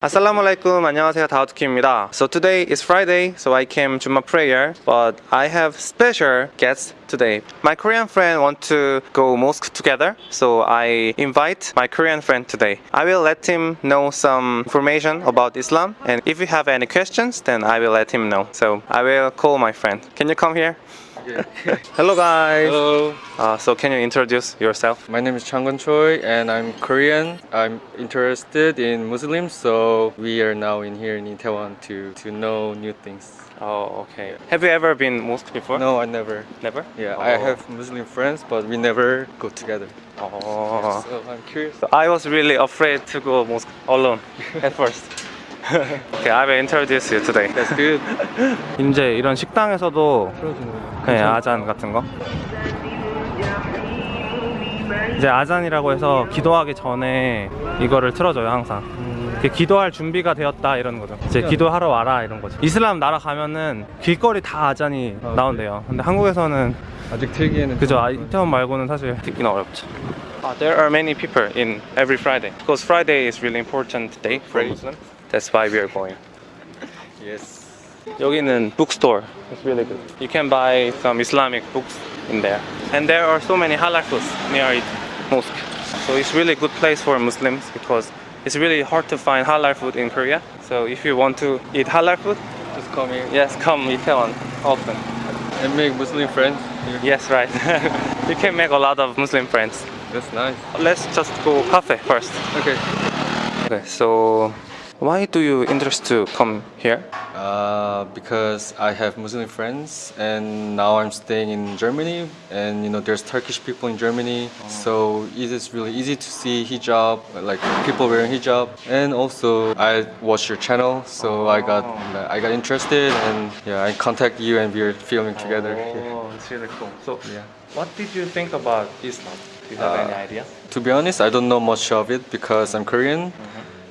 Assalamu alaikum, 안녕하세요, 다우트키입니다. So today is Friday, so I came to my prayer, but I have special guests today. My Korean friend want to go mosque together, so I invite my Korean friend today. I will let him know some information about Islam, and if you have any questions, then I will let him know. So I will call my friend. Can you come here? Hello guys. Hello, Uh, so can you introduce yourself? my name is Changwon Choi and I'm Korean. I'm interested in Muslims, so we are now in here in Itaewon to, to know new things. Oh, okay. Have you ever been mosque before? No, I never. Never? Yeah, I Oh. have Muslim friends, but we never go together. Oh. So I'm curious. So I was really afraid to go mosque alone at first. okay, I will introduce you today. That's good. 이제 이런 식당에서도 네, 아잔 같은 거. 이제 아잔이라고 해서 기도하기 전에 이거를 틀어줘요 항상. 이렇게 기도할 준비가 되었다 이런 거죠. 이제 기도하러 와라 이런 거죠. 이슬람 나라 가면은 길거리 다 아잔이 아, 나온대요. 근데 한국에서는 아직 들기에는 그죠. 아, 이태원 말고는 사실 듣기는 어렵죠. there are many people in every Friday because Friday is really important day for. Muslims. That's why we are going. Yes. 여기는 bookstore. It's really good. You can buy some Islamic books in there. And there are so many halal foods near it, mosque. So it's really good place for Muslims because it's really hard to find halal food in Korea. So if you want to eat halal food, Just come here yes, come Itaewon often. and make Muslim friends. Here. Yes, right. you can make a lot of Muslim friends. That's nice. Let's just go cafe first. Okay. Okay, so why do you interest to come here? Uh, because I have Muslim friends and now I'm staying in Germany and you know there's Turkish people in Germany so it is really easy to see hijab like people wearing hijab and also I watch your channel so I got I got interested and yeah I contact you and we're filming together. Oh, it's really cool. So, Yeah. what did you think about Islam? Do you have Uh, any idea? To be honest I don't know much of it because I'm Korean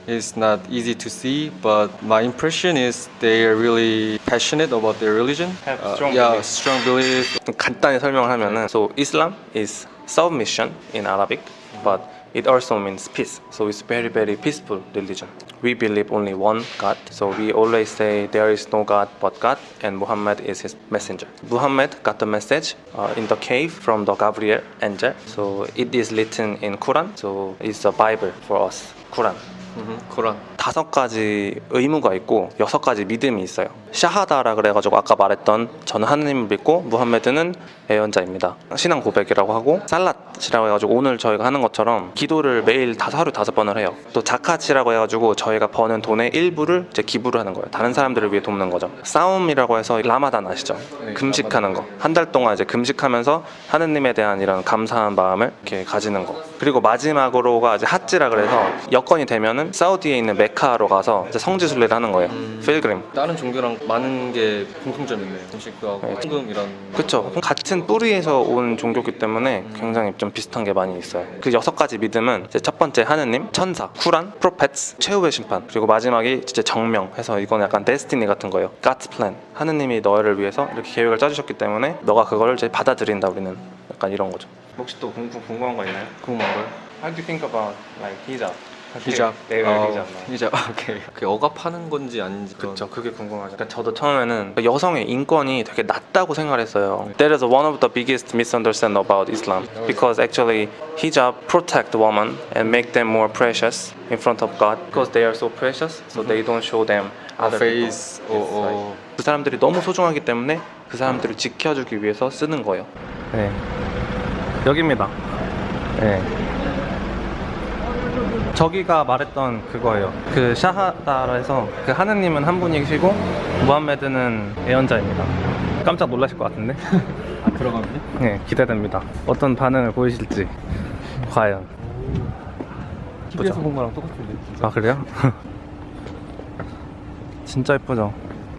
It's not easy to see, but my impression is they are really passionate about their religion. Have Uh, strong yeah, belief. strong belief. 좀 간단히 설명을 하면은 So Islam is submission in Arabic, but it also means peace. So it's very very peaceful religion. We believe only one God. So we always say there is no God but God, and Muhammad is His messenger. Muhammad got the message uh, in the cave from the Gabriel angel. So it is written in Quran. So it's a Bible for us. Quran. Mhm, Quran. 다섯 가지 의무가 있고 여섯 가지 믿음이 있어요. 샤하다라 그래가지고 아까 말했던 저는 하느님을 믿고 무함메드는 예언자입니다. 신앙 고백이라고 하고 살랏이라고 해가지고 오늘 저희가 하는 것처럼 기도를 매일 다섯 하루 다섯 번을 해요. 또 자카치라고 해가지고 저희가 버는 돈의 일부를 이제 기부를 하는 거예요. 다른 사람들을 위해 돕는 거죠. 싸움이라고 해서 라마단 아시죠? 네, 금식하는 거. 한 달 동안 이제 금식하면서 하느님에 대한 이런 감사한 마음을 이렇게 가지는 거. 그리고 마지막으로가 이제 핫지라 그래서 여건이 되면은 사우디에 있는 메카로 가서 이제 성지 순례를 하는 거예요. 필그림. 다른 종교랑 많은 게 공통점이 있네요. 음식도 하고 네. 헌금 이런. 그쵸. 같은 뿌리에서 온 종교기 때문에 굉장히 좀 비슷한 게 많이 있어요. 그 여섯 가지 믿음은 이제 첫 번째 하느님, 천사, 쿠란, 프로페츠, 최후의 심판, 그리고 마지막이 진짜 정명 해서 이건 약간 데스티니 같은 거예요. God's plan. 하느님이 너를 위해서 이렇게 계획을 짜주셨기 때문에 너가 그걸 이제 받아들인다 우리는 약간 이런 거죠. 혹시 또 궁금, 궁금한 거 있나요? 궁금한 거요? How do you think about like hijab? 히잡. 네, 네, 어, 히잡. 히잡. 오케이. 그게 억압하는 건지 아닌지. 그건- 그쵸 그게 궁금하죠 그러니까 저도 처음에는 여성의 인권이 되게 낮다고 생각 했어요 That is one of the biggest misunderstanding about Islam because actually hijab protect women and make them more precious in front of God because they are so precious so they don't show them 아, other face. people. 오, Yes, 오. right. 그 사람들이 너무 소중하기 때문에 그 사람들을 지켜주기 위해서 쓰는 거예요 네 여기입니다 네 저기가 말했던 그거예요. 그 샤하다라 해서 그 하느님은 한 분이시고 무함메드는 예언자입니다. 깜짝 놀라실 것 같은데? 아, 들어가면? 네, 기대됩니다. 어떤 반응을 보이실지 과연. TV에서 본 거랑 똑같은데. 아 그래요? 진짜 예쁘죠?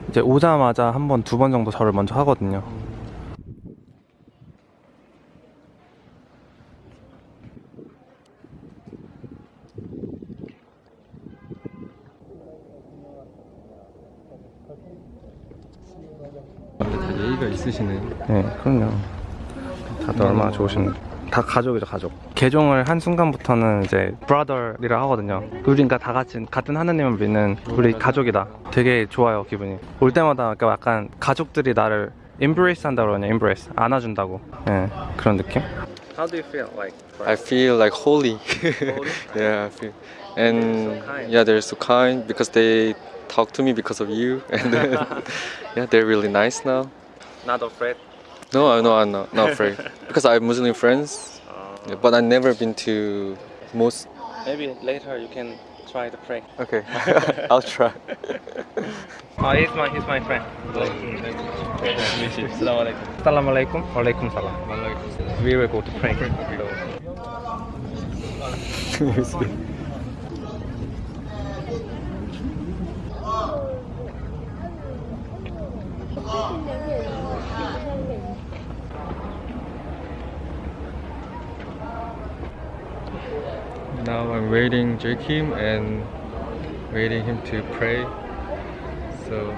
이제 오자마자 한 번, 두 번 정도 절을 먼저 하거든요. 다 예의가 있으시네. 네, 그럼요. 다들 얼마나 좋으신. 다 가족이죠, 가족. 개종을 한 순간부터는 이제 brother이라 하거든요. 우리가 다 같이 같은 하나님을 믿는 우리 가족이다. 되게 좋아요 기분이. 올 때마다 그러니까 약간 가족들이 나를 embrace 한다고 그러냐, embrace 안아준다고. 예, 그런 느낌. How do you feel like? I feel like holy. Holy? yeah, I feel. And They're so kind. yeah, they're so kind because they talk to me because of you. And then, yeah, they're really nice now. Not afraid. No, I no, I'm not, not afraid because I have Muslim friends, Uh, yeah, but I've never been to mosque. maybe later you can try to pray. Okay, I'll try. Oh, he's my he's my friend. Assalamu alaikum. Alaikum salam. We will go to pray. Now I'm waiting Joachim and waiting him to pray. So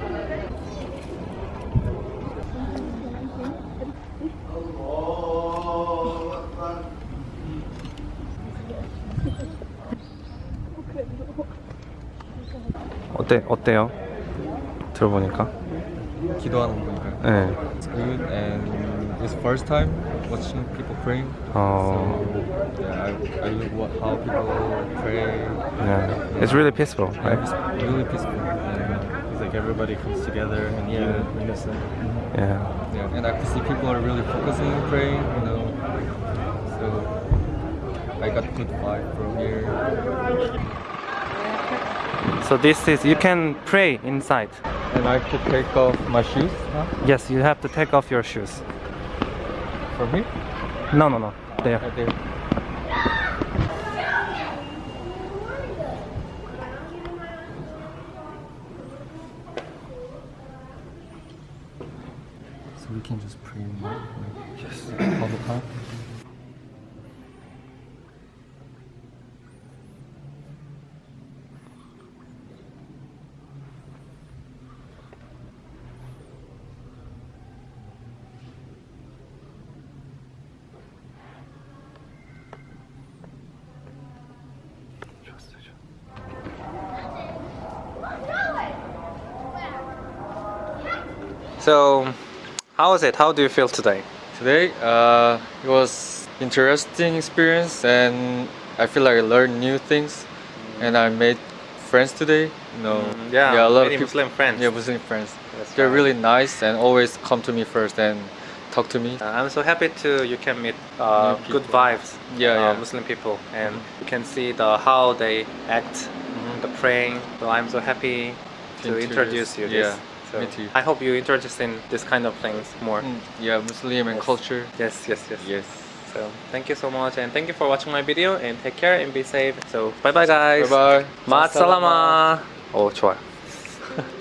어때 어때요? 들어보니까. 기도하는 거니까요. 네. It's good and it's first time watching people praying. 어. So yeah, I, I look what how people pray. Yeah. It's really peaceful, Yeah, right? it's really peaceful. Yeah. It's like everybody comes together and Yeah. unison. Yeah. Yeah, and I can see people are really focusing on praying, you know. So I got good vibe from here. So this is you can pray inside. And I could take off my shoes huh? Yes, you have to take off your shoes. From here. No, no, no. There. There. So we can just So, how was it? How do you feel today? Today, uh, it was interesting experience, and I feel like I learned new things, and I made friends today. You know, Mm, yeah, a lot of people, Muslim friends. Yeah, Muslim friends. That's They're right. really nice and always come to me first and talk to me. Uh, I'm so happy to you can meet uh, good vibes, Yeah, uh, yeah. Muslim people, and you can see the how they act, the praying. So I'm so happy to, introduce you. yeah, this. So me too. I hope you introduce in this kind of things more. Mm, yeah, Muslim and Yes. culture. Yes, yes, yes. Yes. So thank you so much, and thank you for watching my video, and take care and be safe. So bye bye guys. Bye bye. 마살라마. 오 좋아요.